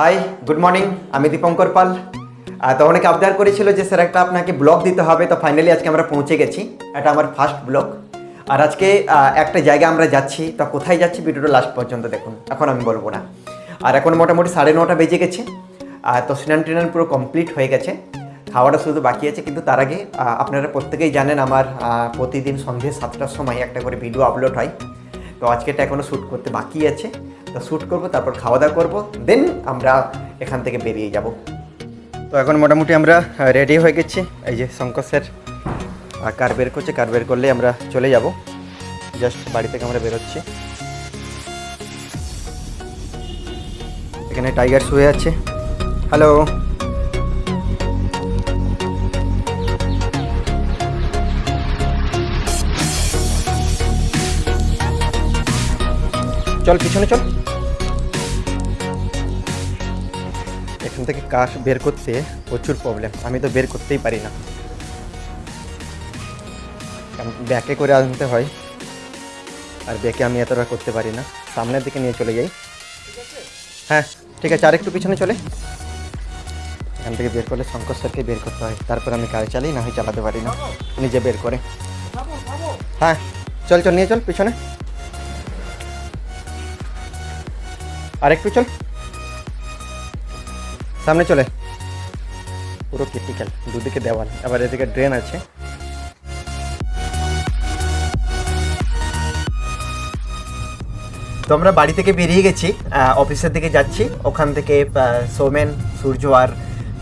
Hi good morning আমি দীপঙ্কর পাল। তো অনেকে আবদার করেছিল যে স্যার একটা আপনাকে ব্লগ দিতে হবে, তো ফাইনালি আজকে আমরা পৌঁছে গেছি। এটা আমার ফার্স্ট ব্লগ আর আজকে একটা জায়গায় আমরা যাচ্ছি, তো কোথায় যাচ্ছি ভিডিওটা লাস্ট পর্যন্ত দেখুন। এখন আমি বলব না। আর এখন মোটামুটি সাড়ে নটা বেজে গেছে। আর তো স্নান টিনান পুরো কমপ্লিট হয়ে গেছে। খাওয়াটা শুধু বাকি আছে, কিন্তু তার আগে আপনারা প্রত্যেকেই জানেন আমার প্রতিদিন সন্ধ্যে সাতটার সময় একটা করে ভিডিও আপলোড হয়। তো আজকেটা এখনও শ্যুট করতে বাকি আছে। তো শ্যুট করব, তারপর খাওয়া দাওয়া করব দেন আমরা এখান থেকে বেরিয়ে যাব। তো এখন মোটামুটি আমরা রেডি হয়ে গেছি। এই যে শঙ্কর স্যার কার বের করছে কার বের করলে আমরা চলে যাব। জাস্ট বাড়ি থেকে আমরা বেরোচ্ছি। এখানে টাইগার শুয়ে আছে। হ্যালো চল, পিছনে চল। এখান থেকে কাশ বের করতে প্রচুর প্রবলেম আমি তো বের করতেই পারি না। ব্যাকে করে আনতে হয়। আর ব্যাকে আমি এতটা করতে পারি না। সামনের দিকে নিয়ে চলে যাই। হ্যাঁ ঠিক আছে আরেকটু পিছনে চলে। এখান থেকে বের করলে শঙ্কর স্যারকে বের করতে হয়। তারপর আমি গাড়ি চালিয়ে, না হয় চালাতে পারি না। নিজে বের করে। হ্যাঁ চল চল, নিয়ে চল পিছনে। আরেকটু চল। সামনে চলে। পুরো ক্রিটিক্যাল দুদিকে দেওয়াল, আবার এদিকে ড্রেন আছে। তো আমরা বাড়ি থেকে বেরিয়ে গেছি অফিসের দিকে যাচ্ছি। ওখান থেকে সৌমেন, সূর্য আর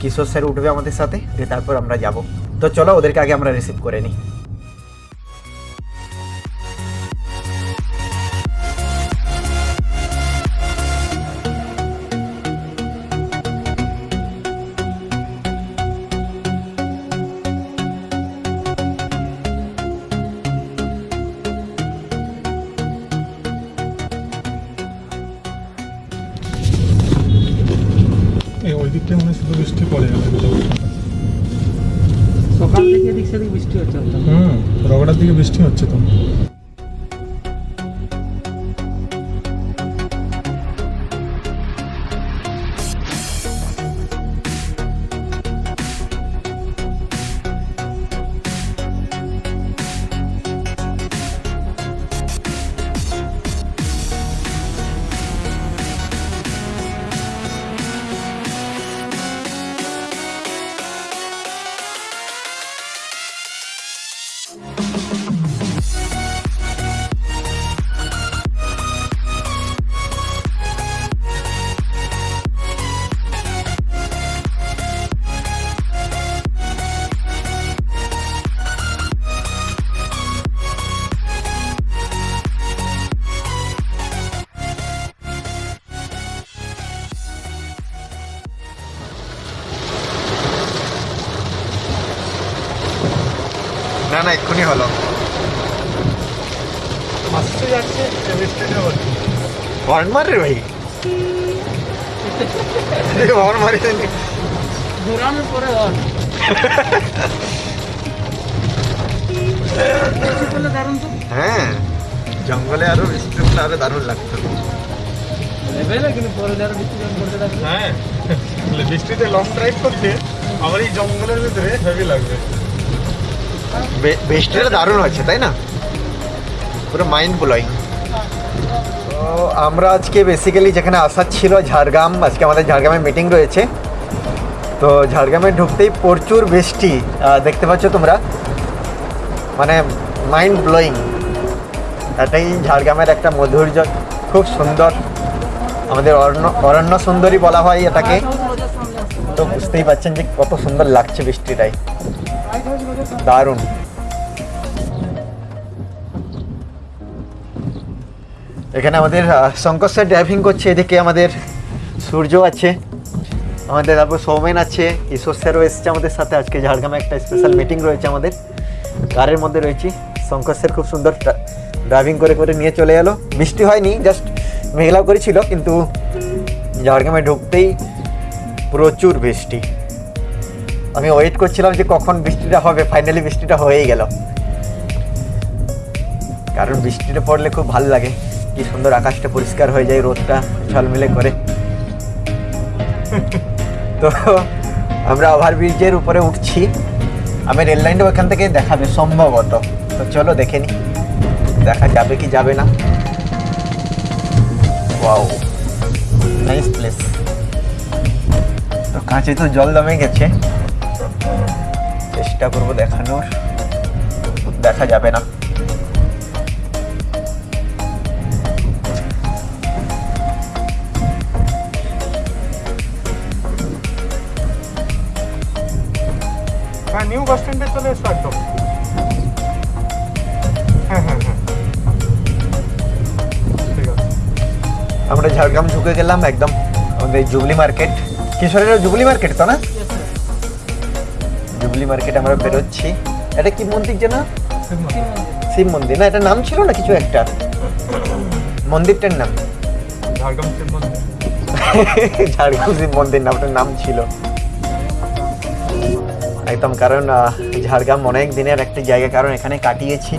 কিশোর স্যার উঠবে আমাদের সাথে, দিয়ে তারপর আমরা যাব। তো চলো, ওদেরকে আগে আমরা রিসিভ করে নিই। ওই দিকটা মনে শুধু বৃষ্টি পড়ে গেল সকাল থেকে এদিক সেদিক বৃষ্টি হচ্ছে হুম রগড়ার দিকে বৃষ্টি হচ্ছে তো। না না এক্ষুনি হলো। হর্ন মার রে ভাই হর্ন মারি ঘোরানোর পরে হ্যাঁ জঙ্গলে আরও বৃষ্টি হলে আরও দারুণ লাগতো। হ্যাঁ বৃষ্টিতে লং ড্রাইভ করতে আমার এই জঙ্গলের ভিতরে হেভি লাগবে। বে- বৃষ্টিটা দারুণ হচ্ছে তাই না? পুরো মাইন্ড ব্লোয়িং তো আমরা আজকে বেসিক্যালি যেখানে আসার ছিল ঝাড়গ্রাম, আজকে আমাদের ঝাড়গ্রামে মিটিং রয়েছে। তো ঝাড়গ্রামে ঢুকতেই প্রচুর বৃষ্টি দেখতে পাচ্ছ তোমরা। মানে মাইন্ড ব্লোয়িং এটাই ঝাড়গ্রামের একটা মধুর্য, খুব সুন্দর। আমাদের অরণ্য অরণ্য সুন্দরী বলা হয় এটাকে। তো বুঝতেই পারছেন যে কত সুন্দর লাগছে বৃষ্টিটাই। দারুণ। এখানে আমাদের শঙ্কর স্যার ড্রাইভিং করছে, এদিকে আমাদের সূর্য আছে, আমাদের তারপর সৌমেন আছে ঈশ্বর স্যারও এসেছে আমাদের সাথে, আজকে ঝাড়গ্রামে একটা স্পেশাল মিটিং রয়েছে আমাদের, কারের মধ্যে রয়েছি, শঙ্কর স্যার খুব সুন্দর ড্রাইভিং করে করে নিয়ে চলে এলো বৃষ্টি হয়নি জাস্ট মেঘলাও করেছিল, কিন্তু ঝাড়গ্রামে ঢুকতেই প্রচুর বৃষ্টি। আমি ওয়েট করছিলাম যে কখন বৃষ্টিটা হবে ফাইনালি বৃষ্টিটা হয়েই গেল। কারণ বৃষ্টিটা পড়লে খুব ভালো লাগে। কি সুন্দর আকাশটা পরিষ্কার হয়ে যায় রোদটা ঝলমিলে করে। তো আমরা ওভারব্রিজের উপরে উঠছি। আমি রেল লাইনটা ওখান থেকে দেখাবে, সম্ভবত। তো চলো দেখে নি। দেখা যাবে কি যাবে না। তো কাঁচে তো জল দমে গেছে। চেষ্টা করব দেখানোর। দেখা যাবে না। হ্যাঁ নিউ বাস স্ট্যান্ডে চলে এসো একদম। হ্যাঁ হ্যাঁ হ্যাঁ। আমরা ঝাড়গ্রাম ঢুকে গেলাম একদম আমাদের জুবলি মার্কেট। কিশোরের জুবলি মার্কেট তো না? জুবলি মার্কেট আমরা বেরোচ্ছি। এটা কি মন্দির যেন শিব মন্দির। না এটা নাম ছিল না কিছু একটা? মন্দিরটার নাম। ঝাড়গ্রাম শিব মন্দির। ঝাড়গ্রাম শিব মন্দির নাম ওটার নাম ছিল। একদম কারণ ঝাড়গ্রাম অনেক দিনের একটি জায়গা কারণ এখানে কাটিয়েছি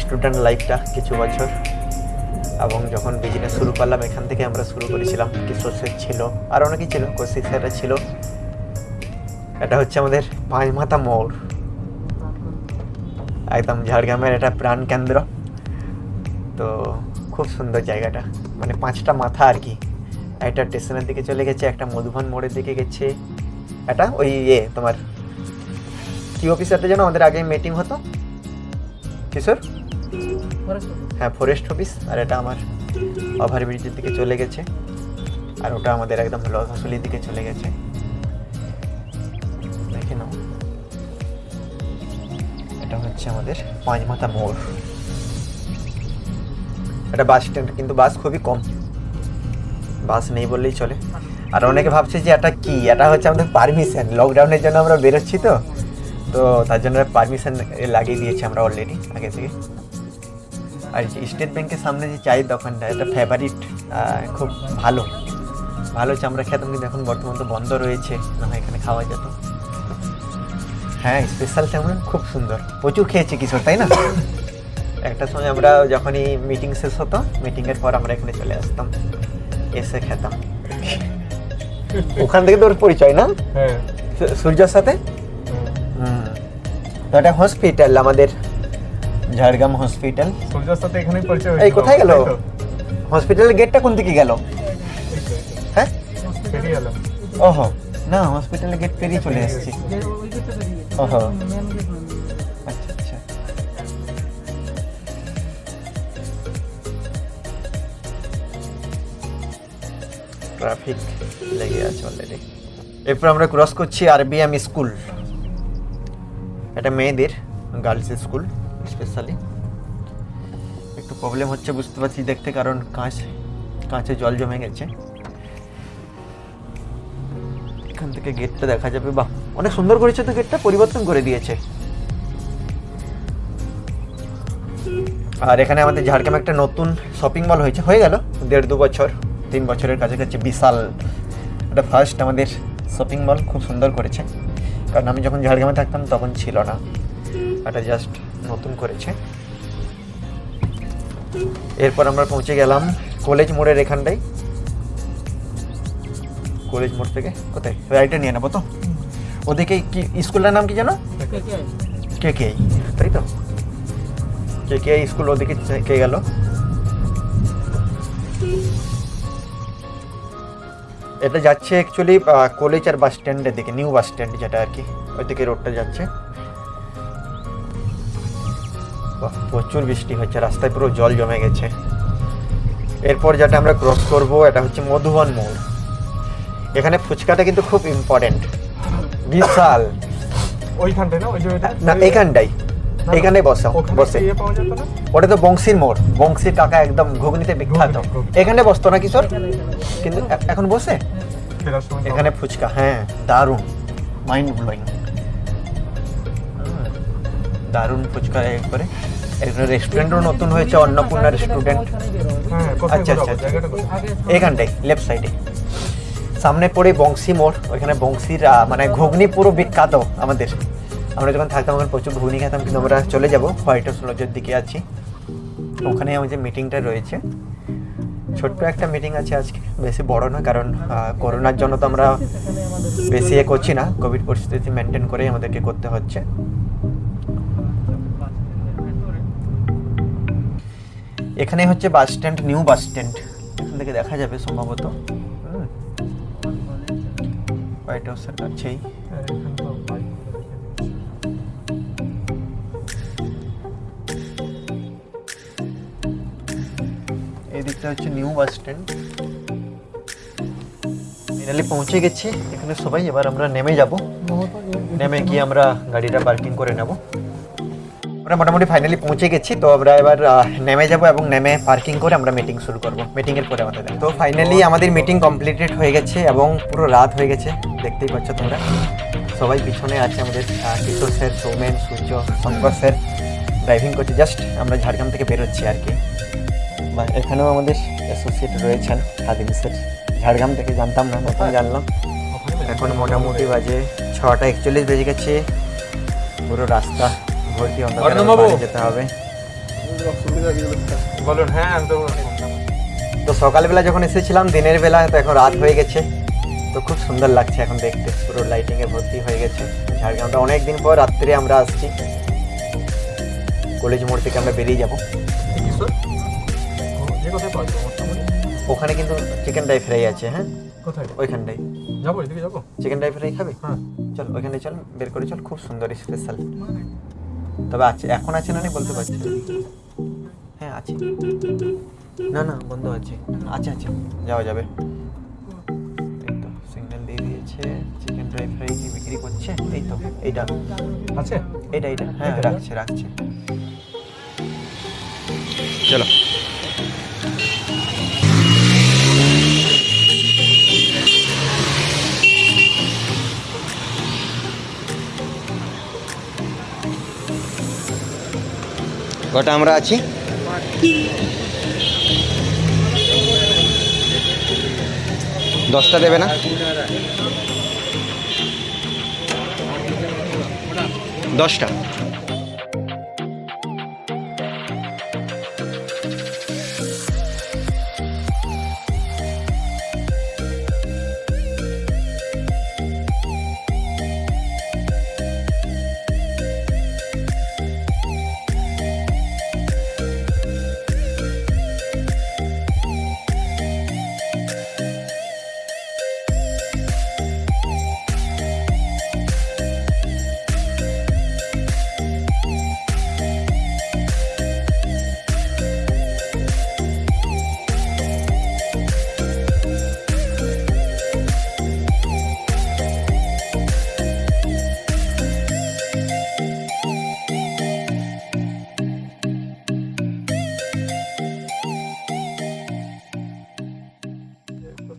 স্টুডেন্ট লাইফটা কিছু বছর। এবং যখন বিজনেস শুরু করলাম এখান থেকে আমরা শুরু করেছিলাম। কিশোর শেখ ছিল আর অনেকেই ছিল কৌশিক স্যাররা ছিল। এটা হচ্ছে আমাদের পাঁচ মাথা মোড়। একদম ঝাড়গ্রামের এটা প্রাণ কেন্দ্র। তো খুব সুন্দর জায়গাটা। মানে পাঁচটা মাথা আর কি। একটা স্টেশনের দিকে চলে গেছে, একটা মধুবন মোড়ের দিকে গেছে। এটা ওই ইয়ে তোমার কি অফিসারটা যেন আমাদের আগে মিটিং হতো? কিশোর? হ্যাঁ ফরেস্ট অফিস আর এটা আমার ওভারব্রিজের দিকে চলে গেছে। আর ওটা আমাদের একদম লতাশুলির দিকে চলে গেছে। হচ্ছে আমাদের পাঁচ মাথা মোড়। এটা বাস স্ট্যান্ড কিন্তু বাস খুবই কম। বাস নেই বললেই চলে। আর অনেকে ভাবছে যে এটা কি? এটা হচ্ছে আমাদের পারমিশন লকডাউনের জন্য আমরা বেরোচ্ছি তো। তো তার জন্য পারমিশন লাগিয়ে দিয়েছি আমরা অলরেডি আগে থেকে। আর স্টেট ব্যাংকের সামনে যে চায়ের দোকানটা, এটা ফেভারিট খুব ভালো। ভালো চামড়া খেতাম, কিন্তু এখন বর্তমান তো বন্ধ রয়েছে। না এখানে খাওয়া যেত। হ্যাঁ স্পেশাল তেমন খুব সুন্দর। প্রচুর খেয়েছি কিশোর তাই না? একটা সময় আমরা যখনই মিটিং শেষ হতো মিটিংয়ের পর আমরা এখানে চলে আসতাম এসে খেতাম। ওখান থেকে তোর পরিচয় না? হ্যাঁ। সূর্যর সাথে? তো এটা হসপিটাল আমাদের ঝাড়গ্রাম হসপিটাল সূর্যর সাথে এখানেই পরিচয় এই কোথায় গেল? হসপিটালের গেটটা কোন দিকে গেল। হ্যাঁ? ওহো না হসপিটালের গেট পেরিয়ে চলে এসেছি। আচ্ছা আচ্ছা ট্রাফিক লেগে আছে অলরেডি এরপর আমরা ক্রস করছি আরবিএম স্কুল এটা মেয়েদের গার্লস স্কুল স্পেশালি একটু প্রবলেম হচ্ছে, বুঝতে পারছি দেখতে, কারণ কাঁচ, কাঁচে জল জমে গেছে। এখান থেকে গেটটা দেখা যাবে, বাহ। অনেক সুন্দর করেছে তো গেটটা, পরিবর্তন করে দিয়েছে। আর এখানে আমাদের ঝাড়গ্রামে একটা নতুন শপিং মল হয়েছে, হয়ে গেল দেড় দু বছর, তিন বছরের কাছাকাছি বিশাল এটা ফার্স্ট আমাদের শপিং মল খুব সুন্দর করেছে। কারণ আমি যখন ঝাড়গ্রামে থাকতাম তখন ছিল না। এটা জাস্ট নতুন করেছে। এরপর আমরা পৌঁছে গেলাম কলেজ মোড়ের এখানটাই কলেজ মোড় থেকে কোথায়? রাইটে নিয়ে নেব তো? ওদিকে কি স্কুলটার নাম কি জানো কে কে তাই তো? কে কে স্কুল ওদিকে কে গেল? এটা যাচ্ছে অ্যাকচুয়ালি কলেজ আর বাস স্ট্যান্ডের দিকে নিউ বাস স্ট্যান্ড যেটা আর কি ওই দিকে রোডটা যাচ্ছে। প্রচুর বৃষ্টি হচ্ছে রাস্তায় পুরো জল জমে গেছে। এরপর যেটা আমরা ক্রস করব এটা হচ্ছে মধুবন মোড়। এখানে ফুচকাটা কিন্তু খুব ইম্পর্টেন্ট বিশাল। ওইখানটায় না? ওই যে ওইটা? না এইখানটাই এইখানটাই বসে বসে। ইয়ে ওটা তো বংশীর মোড়। বংশীর কাকা একদম ঘুগনিতে বিখ্যাত। এখানে বসতো না কিশোর কিন্তু এখন বসে? এখানে ফুচকা হ্যাঁ দারুণ। মাইন্ড ব্লোয়িং দারুণ ফুচকা একবারে এখানে রেস্টুরেন্টও নতুন হয়েছে অন্নপূর্ণা রেস্টুরেন্ট হ্যাঁ আচ্ছা, আচ্ছা। এখানটাই লেফট সাইডে সামনে পড়ে বংশী মোড়, ওইখানে বংশীর মানে ঘুগনি পুরো বিখ্যাত আমাদের। আমরা যখন থাকতাম ওখানে প্রচুর ঘুগনি খেতাম, কিন্তু আমরা চলে যাব হোয়াইট হাউস লজের দিকে আছি। ওখানে আমাদের মিটিংটা রয়েছে। ছোট্ট একটা মিটিং আছে আজকে, বেশি বড় না কারণ করোনার জন্য তো আমরা বেশি এ করছি না। কোভিড পরিস্থিতি মেনটেন করেই আমাদেরকে করতে হচ্ছে। এখানে হচ্ছে bus stand new bus stand এখান থেকে দেখা যাবে সম্ভবত। হোয়াইট হাউসের কাছেই। এদিকটা হচ্ছে নিউ বাস স্ট্যান্ড। ফাইনালি পৌঁছে গেছি। এখানে সবাই এবার আমরা নেমে যাব। নেমে গিয়ে আমরা গাড়িটা পার্কিং করে নেব। আমরা মোটামুটি ফাইনালি পৌঁছে গেছি, তো আমরা এবার নেমে যাব এবং নেমে পার্কিং করে আমরা মিটিং শুরু করব। মিটিং এর পরে আমাদের। তো ফাইনালি আমাদের মিটিং কমপ্লিটেড হয়ে গেছে এবং পুরো রাত হয়ে গেছে, দেখতেই পাচ্ছ তোমরা। সবাই পিছনে আছে আমাদের Kishore sir Soumen, Surya, Shankar sir driving করছে। জাস্ট আমরা ঝাড়গ্রাম থেকে বেরোচ্ছি আর কি। বা এখানেও আমাদের অ্যাসোসিয়েট রয়েছেন খাদিম স্যার ঝাড়গ্রাম থেকে জানতাম না, নতুন জানলাম। এখন মোটামুটি বাজে ছটা একচল্লিশ বেজে গেছে। পুরো রাস্তা ভর্তি অন্ধকার যেতে হবে? বলুন হ্যাঁ তো তো সকালবেলা যখন এসেছিলাম দিনের বেলা তো এখন রাত হয়ে গেছে। তো খুব সুন্দর লাগছে এখন দেখতে পুরো লাইটিংয়ে ভর্তি হয়ে গেছে। ঝাড়গ্রামটা অনেক দিন পর রাত্রে আমরা আসছি। কলেজ মোড় থেকে আমরা বেরিয়ে যাব। ওখানে কিন্তু চিকেন ড্রাই ফ্রাই আছে হ্যাঁ? কোথায়? ওইখানটাই যাব এদিকে যাব। চিকেন ড্রাই ফ্রাই খাবে? হ্যাঁ। চল ওইখানে চল বের করে চল খুব সুন্দর স্পেশাল তবে আছে এখন আছে না নেই বলতে পারছি হ্যাঁ আছে। না না বন্ধ আছে। আছে আছে যাওয়া যাবে। এই তো সিগন্যাল দিয়ে দিয়েছে চিকেন ড্রাই ফ্রাই কি বিক্রি করছে? এই তো এইটা। আছে? এইটা এইটা। হ্যাঁ রাখছে রাখছে। চলো। কটা আমরা আছি? দশটা দেবে না? দশটা।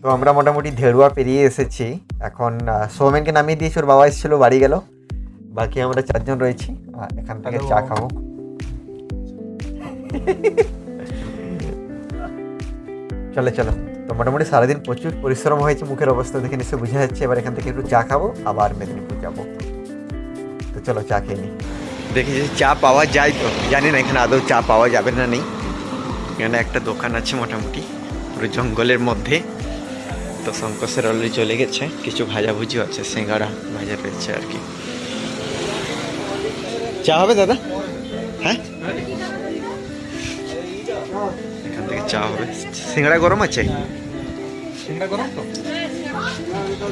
তো আমরা মোটামুটি ধেড়ুয়া পেরিয়ে এসেছি। এখন সৌমেনকে নামিয়ে দিয়েছি ওর বাবা এসেছিল বাড়ি গেল। বাকি আমরা চারজন রয়েছি। আর এখান থেকে চা খাব। চলে চলো। তো মোটামুটি সারাদিন প্রচুর পরিশ্রম হয়েছে মুখের অবস্থা দেখে নিশ্চয় বোঝা যাচ্ছে। এবার এখান থেকে একটু চা খাব আবার মেদিনীপুর যাব। তো চলো চা খেয়ে নিই দেখি যে চা পাওয়া যায় তো। জানি না এখানে আদৌ চা পাওয়া যাবে না নেই। এখানে একটা দোকান আছে মোটামুটি পুরো জঙ্গলের মধ্যে। তো শঙ্কসের অলরেডি চলে গেছে। কিছু ভাজাভুজিও আছে সিঙ্গারা ভাজা পেয়েছে আর কি। চা হবে দাদা? হ্যাঁ? এখান থেকে চা হবে। সিঙ্গারা গরম আছে? গরম তো।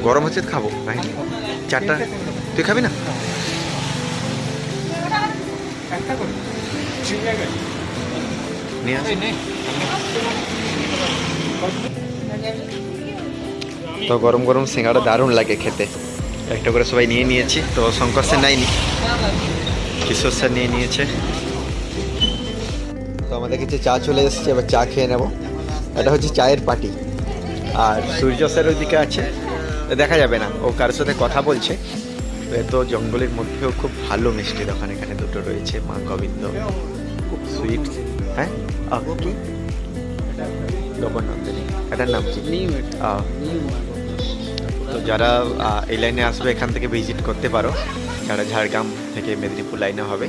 গরম হচ্ছে খাব ভাই। চারটা। তুই খাবি না? নিয়ে আস। তো গরম গরম সিঙ্গারা দারুণ লাগে খেতে। একটা করে সবাই নিয়ে নিয়েছি তো শঙ্কর স্যার নাইনি কিশোর স্যার নিয়ে নিয়েছে। তো আমাদের কাছে চা চলে এসেছে এবার চা খেয়ে নেব। এটা হচ্ছে চায়ের পার্টি। আর সূর্য স্যার ওইদিকে আছে দেখা যাবে না ও কারোর সাথে কথা বলছে। তো এত জঙ্গলের মধ্যেও খুব ভালো মিষ্টি দোকান এখানে দুটো রয়েছে মা গোবিন্দ খুব সুইট হ্যাঁ? কি? নবনন্দিনী এটার নাম কি? আহ, তো যারা এই লাইনে আসবে এখান থেকে ভিজিট করতে পারো। যারা ঝাড়গ্রাম থেকে মেদিনীপুর লাইনে হবে।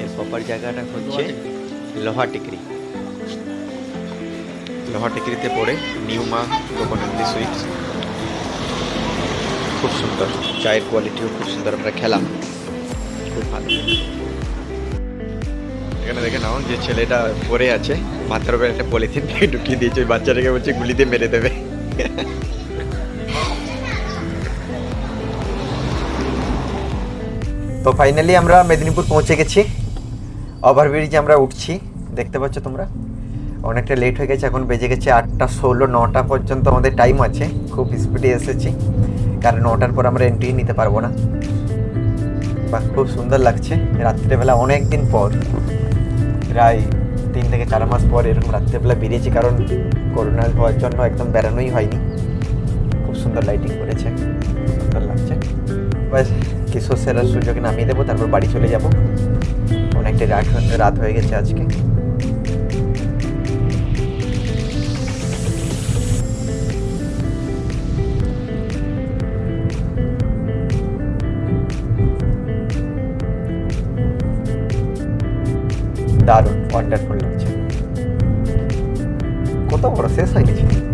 এর প্রপার জায়গাটা হচ্ছে লোহা টিকরি। লোহা টেকরিতে পড়ে নিউ মা কোকোনাট সুইটস। খুব সুন্দর। চায়ের কোয়ালিটিও খুব সুন্দর। আমরা খেলাম। খুব ভালো এখানে দেখে নাও যে ছেলেটা পড়ে আছে। মাথার উপরে একটা পলিথিন ঢুকিয়ে দিয়েছে। ওই বাচ্চাটাকে বলছে গুলিতে মেরে দেবে। তো ফাইনালি আমরা মেদিনীপুর পৌঁছে গেছি। ওভারব্রিজে আমরা উঠছি। দেখতে পাচ্ছ তোমরা? অনেকটা লেট হয়ে গেছে, এখন বেজে গেছে আটটা ষোলো, নটা পর্যন্ত আমাদের টাইম আছে। খুব স্পিডে এসেছি। কারণ নটার পর আমরা এন্ট্রি নিতে পারব না। বাহ, খুব সুন্দর লাগছে। রাত্রেবেলা অনেক দিন পর। প্রায় তিন থেকে চার মাস পর এরকম রাত্রেবেলা বেরিয়েছি কারণ করোনা হওয়ার জন্য একদম বেরানোই হয়নি। খুব সুন্দর লাইটিং করেছে। সুন্দর লাগছে। ব্যাস কিশোর সেরার সুযোগে নামিয়ে দেবো, তারপর বাড়ি চলে যাব। অনেকটা রাত রাত হয়ে গেছে আজকে। দারুণ ওয়ান্ডারফুল লাগছে। কত বড় শেষ হয়ে গেছে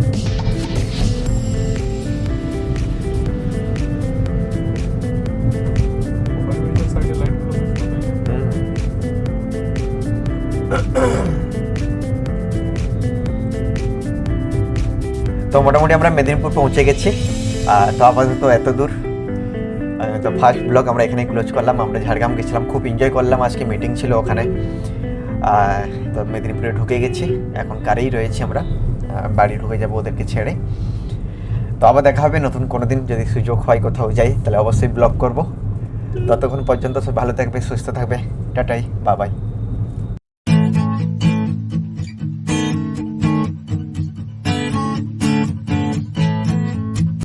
তো মোটামুটি আমরা মেদিনীপুর পৌঁছে গেছি। তো আপাতত এত দূর। তো ফার্স্ট ব্লগ আমরা এখানে ক্লোজ করলাম। আমরা ঝাড়গ্রাম গেছিলাম, খুব এনজয় করলাম। আজকে মিটিং ছিল ওখানে। তো মেদিনীপুরে ঢুকে গেছি। এখন কারেই রয়েছি আমরা। বাড়ি ঢুকে যাব ওদেরকে ছেড়ে। তো আবার দেখা হবে। নতুন কোনো দিন যদি সুযোগ হয় কোথাও যাই, তাহলে অবশ্যই ব্লগ করব। ততক্ষণ পর্যন্ত সব ভালো থাকবে, সুস্থ থাকবে। টাটাই, বাবাই।